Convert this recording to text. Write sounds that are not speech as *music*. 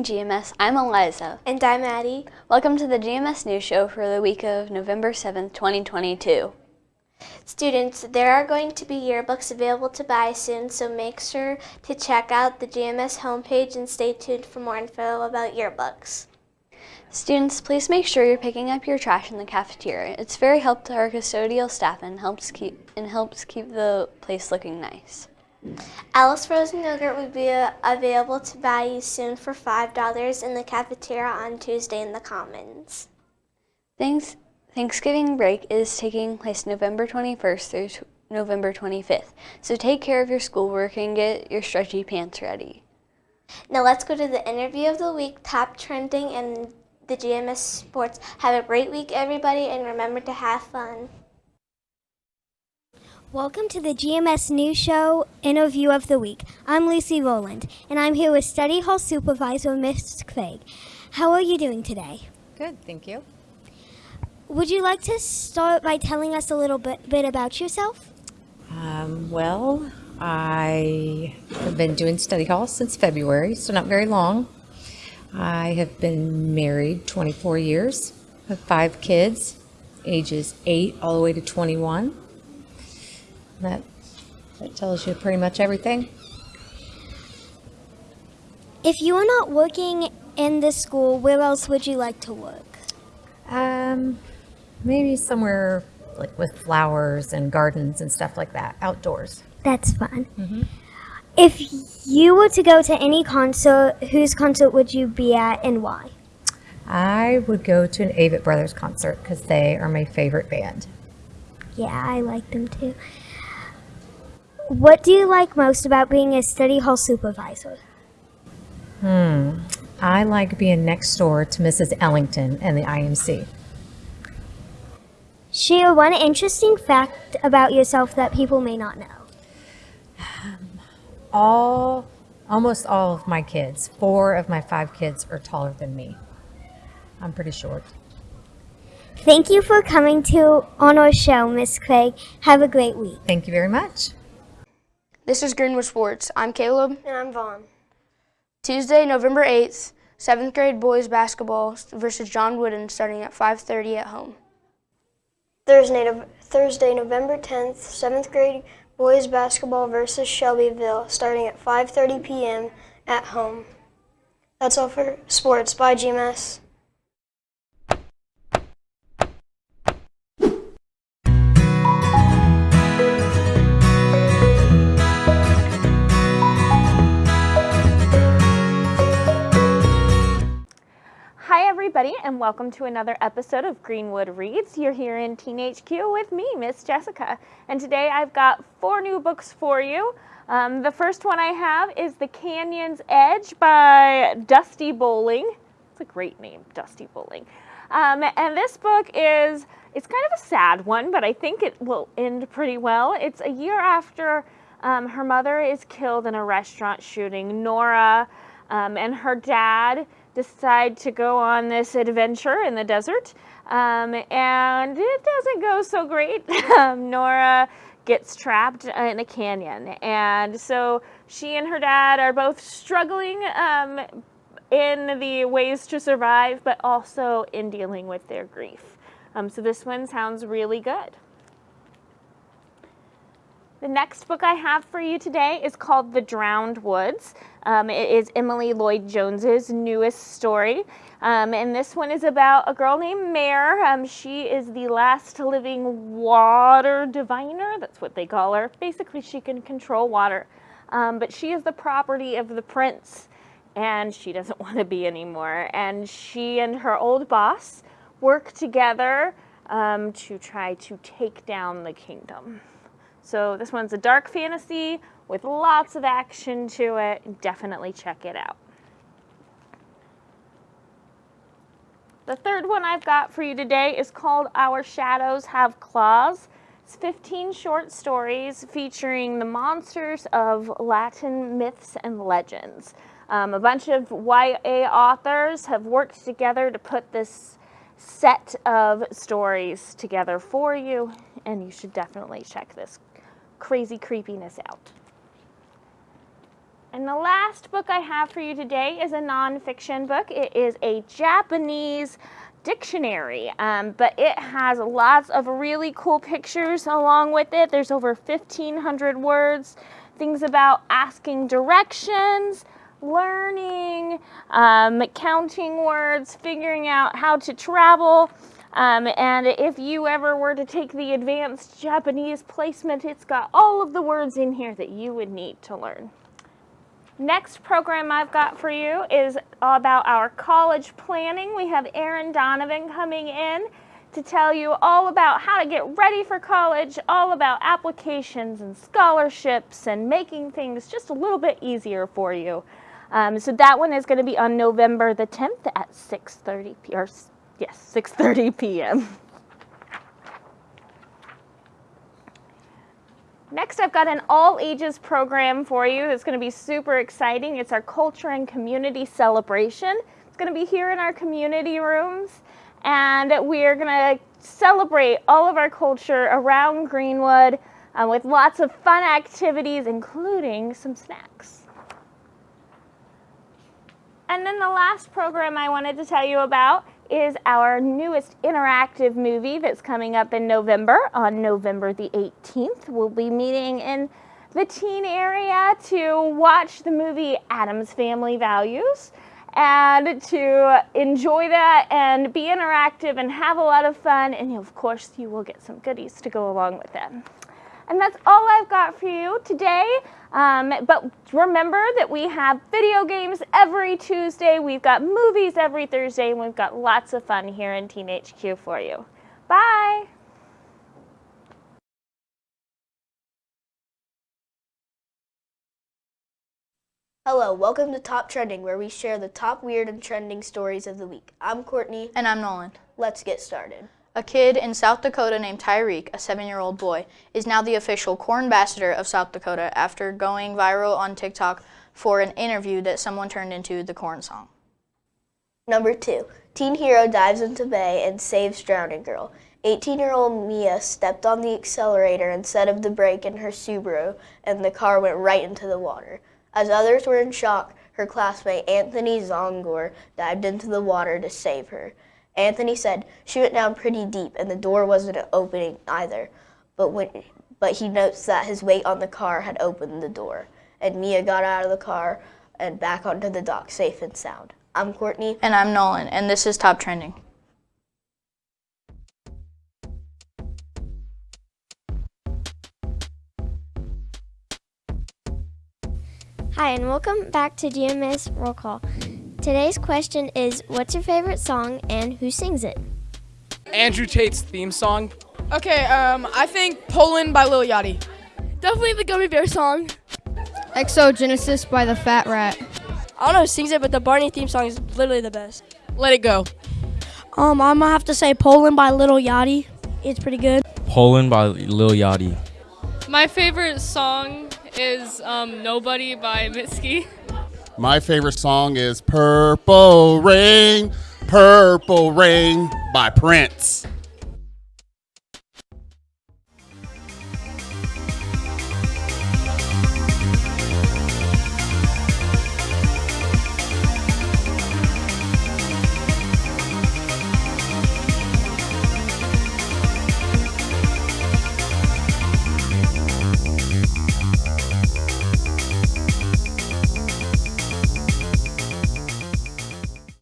morning, GMS. I'm Eliza. And I'm Addie. Welcome to the GMS News Show for the week of November 7th, 2022. Students, there are going to be yearbooks available to buy soon, so make sure to check out the GMS homepage and stay tuned for more info about yearbooks. Students, please make sure you're picking up your trash in the cafeteria. It's very helpful to our custodial staff and helps keep and helps keep the place looking nice. Alice frozen yogurt will be uh, available to buy you soon for $5 in the cafeteria on Tuesday in the Commons. Thanks, Thanksgiving break is taking place November 21st through November 25th, so take care of your schoolwork and get your stretchy pants ready. Now let's go to the interview of the week, top trending and the GMS Sports. Have a great week, everybody, and remember to have fun. Welcome to the GMS News Show Interview of the Week. I'm Lucy Rowland, and I'm here with Study Hall Supervisor Miss Craig. How are you doing today? Good, thank you. Would you like to start by telling us a little bit, bit about yourself? Um, well, I have been doing study hall since February, so not very long. I have been married 24 years, have five kids, ages 8 all the way to 21. That, that tells you pretty much everything. If you were not working in this school, where else would you like to work? Um, maybe somewhere like with flowers and gardens and stuff like that, outdoors. That's fun. If you were to go to any concert, whose concert would you be at and why? I would go to an Avett Brothers concert because they are my favorite band. Yeah, I like them too. What do you like most about being a study hall supervisor? Hmm. I like being next door to Mrs. Ellington and the IMC. Share one interesting fact about yourself that people may not know. All, almost all of my kids, four of my five kids are taller than me. I'm pretty short. Thank you for coming to on our show, Miss Craig. Have a great week. Thank you very much. This is Greenwood Sports. I'm Caleb. And I'm Vaughn. Tuesday, November 8th, 7th grade boys basketball versus John Wooden starting at 5.30 at home. Thursday, Thursday, November 10th, 7th grade boys basketball versus Shelbyville starting at 5:30 p.m. at home. That's all for sports. Bye, GMS. And welcome to another episode of Greenwood Reads. You're here in Teen HQ with me, Miss Jessica. And today I've got four new books for you. Um, the first one I have is The Canyon's Edge by Dusty Bolling. It's a great name, Dusty Bolling. Um, and this book is, it's kind of a sad one, but I think it will end pretty well. It's a year after um, her mother is killed in a restaurant shooting. Nora um, and her dad decide to go on this adventure in the desert. Um, and it doesn't go so great. *laughs* Um, Nora gets trapped in a canyon. And so she and her dad are both struggling um, in the ways to survive, but also in dealing with their grief. Um, so this one sounds really good. The next book I have for you today is called The Drowned Woods. Um, it is Emily Lloyd Jones's newest story. Um, and this one is about a girl named Mare. Um, she is the last living water diviner. That's what they call her. Basically, she can control water. Um, but she is the property of the prince, and she doesn't *laughs* want to be anymore. And she and her old boss work together um, to try to take down the kingdom. So this one's a dark fantasy with lots of action to it. Definitely check it out. The third one I've got for you today is called Our Shadows Have Claws. It's 15 short stories featuring the monsters of Latin myths and legends. Um, a bunch of YA authors have worked together to put this set of stories together for you, and you should definitely check this crazy creepiness out. And the last book I have for you today is a nonfiction book. It is a Japanese dictionary, um, but it has lots of really cool pictures along with it. There's over 1,500 words, things about asking directions, learning, um, counting words, figuring out how to travel. Um, and if you ever were to take the advanced Japanese placement, it's got all of the words in here that you would need to learn. Next program I've got for you is about our college planning. We have Erin Donovan coming in to tell you all about how to get ready for college, all about applications and scholarships and making things just a little bit easier for you. Um, so that one is going to be on November the 10th at 6.30 p. Or, yes, 6.30 p.m. Next, I've got an all ages program for you that's going to be super exciting. It's our culture and community celebration. It's going to be here in our community rooms, and we're going to celebrate all of our culture around Greenwood uh, with lots of fun activities, including some snacks. And then the last program I wanted to tell you about is our newest interactive movie that's coming up in November. On November the 18th, we'll be meeting in the teen area to watch the movie Addams Family Values and to enjoy that and be interactive and have a lot of fun. And of course, you will get some goodies to go along with it. And that's all I've got for you today. Um, but remember that we have video games every Tuesday, we've got movies every Thursday, and we've got lots of fun here in Teen HQ for you. Bye! Hello, welcome to Top Trending, where we share the top weird and trending stories of the week. I'm Courtney. And I'm Nolan. Let's get started. A kid in South Dakota named Tariq, a seven year old boy, is now the official corn ambassador of South Dakota after going viral on TikTok for an interview that someone turned into the corn song. Number two, teen hero dives into bay and saves drowning girl. 18 year old Mia stepped on the accelerator instead of the brake in her Subaru, and the car went right into the water. As others were in shock, her classmate Anthony Zongor dived into the water to save her. Anthony said she went down pretty deep and the door wasn't opening either, but, when, but he notes that his weight on the car had opened the door. And Mia got out of the car and back onto the dock safe and sound. I'm Courtney. And I'm Nolan, and this is Top Trending. Hi, and welcome back to GMS Roll Call. Today's question is What's your favorite song and who sings it? Andrew Tate's theme song. Okay, um, I think Poland by Lil Yachty. Definitely the Gummy Bear song. Exogenesis by the Fat Rat. I don't know who sings it, but the Barney theme song is literally the best. Let it go. Um, I'm gonna have to say Poland by Lil Yachty. It's pretty good. Poland by Lil Yachty. My favorite song is um, Nobody by Mitski. *laughs* My favorite song is Purple Rain, Purple Rain by Prince.